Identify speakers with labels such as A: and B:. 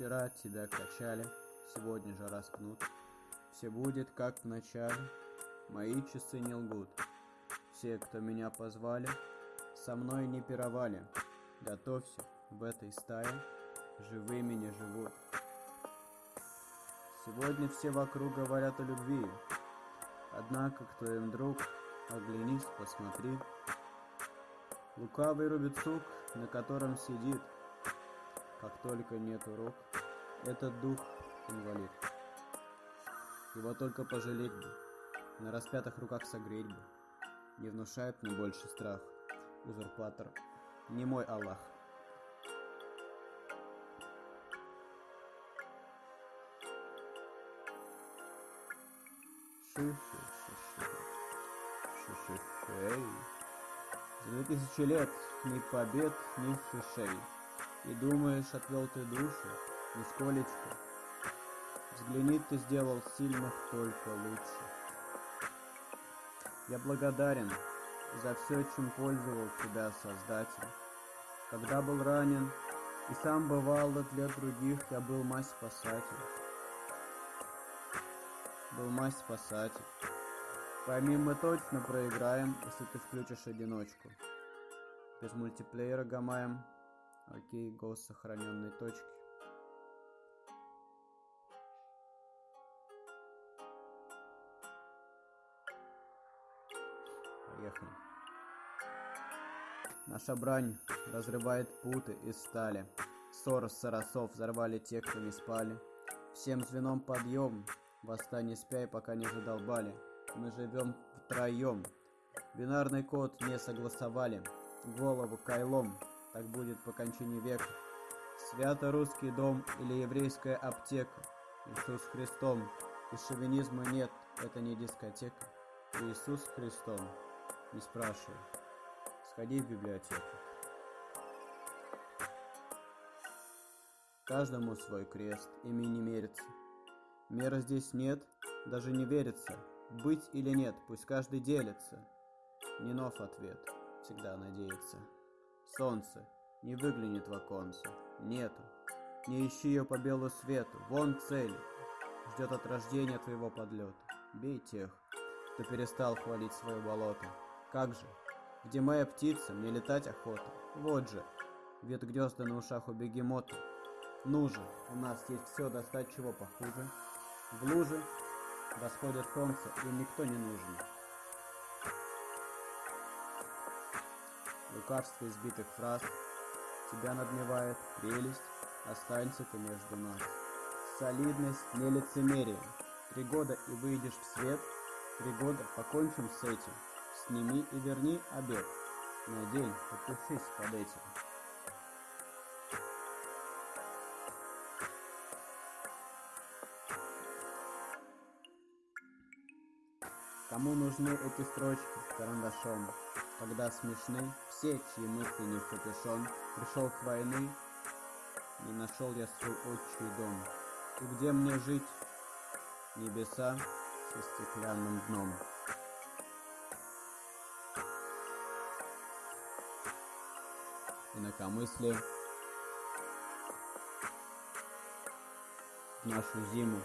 A: Вчера тебя качали, сегодня же раскнут. Все будет, как в начале, мои часы не лгут. Все, кто меня позвали, со мной не пировали. Готовься, в этой стае живыми не живут. Сегодня все вокруг говорят о любви, Однако, кто им друг, оглянись, посмотри. Лукавый рубит сук, на котором сидит. Как только нету рук, этот дух инвалид. Его только пожалеть бы, на распятых руках согреть бы. Не внушает мне больше страх, узурпатор, не мой Аллах. Шишишей. За две тысячи лет ни побед, ни шишей. И думаешь, отвел ты душу, нисколечко. Взгляни, ты сделал сильных только лучше. Я благодарен за все, чем пользовал тебя, Создатель. Когда был ранен и сам бывал для других, я был мать спасатель был мать спасатель. Пойми, мы точно проиграем, если ты включишь одиночку. Без мультиплеера гамаем. Окей, голос сохраненной точки. Поехали. Наша брань разрывает путы из стали. Ссор соросов взорвали те, кто не спали. Всем звеном подъем, Восстание спяй, пока не задолбали. Мы живем втроем. Бинарный код не согласовали. Голову кайлом. Так будет по кончине века. Свято-русский дом или еврейская аптека. Иисус Христом. И шовинизма нет, это не дискотека. Иисус Христом. Не спрашивай. Сходи в библиотеку. Каждому свой крест, ими не мерится. Меры здесь нет, даже не верится. Быть или нет, пусть каждый делится. Не нов ответ, всегда надеется. Солнце не выглянет в оконце, нету. Не ищи ее по белу свету, вон цель. Ждет от рождения твоего подлета. Бей тех, кто перестал хвалить свое болото. Как же, где моя птица, мне летать охота. Вот же, вет гнезда на ушах у бегемота. Ну же, у нас есть все достать чего похуже. В луже восходит солнце, и никто не нужен. Лукавство избитых фраз Тебя надмевает прелесть, останься ты между нас. Солидность, не лицемерие. Три года и выйдешь в свет, Три года покончим с этим. Сними и верни обед. Надень, подпишись под этим. Кому нужны эти строчки карандашом, Когда смешны все, чьи мысли не в капюшон, Пришел к войны, не нашел я свой отчий дом. И где мне жить? Небеса со стеклянным дном. Инакомыслие нашу зиму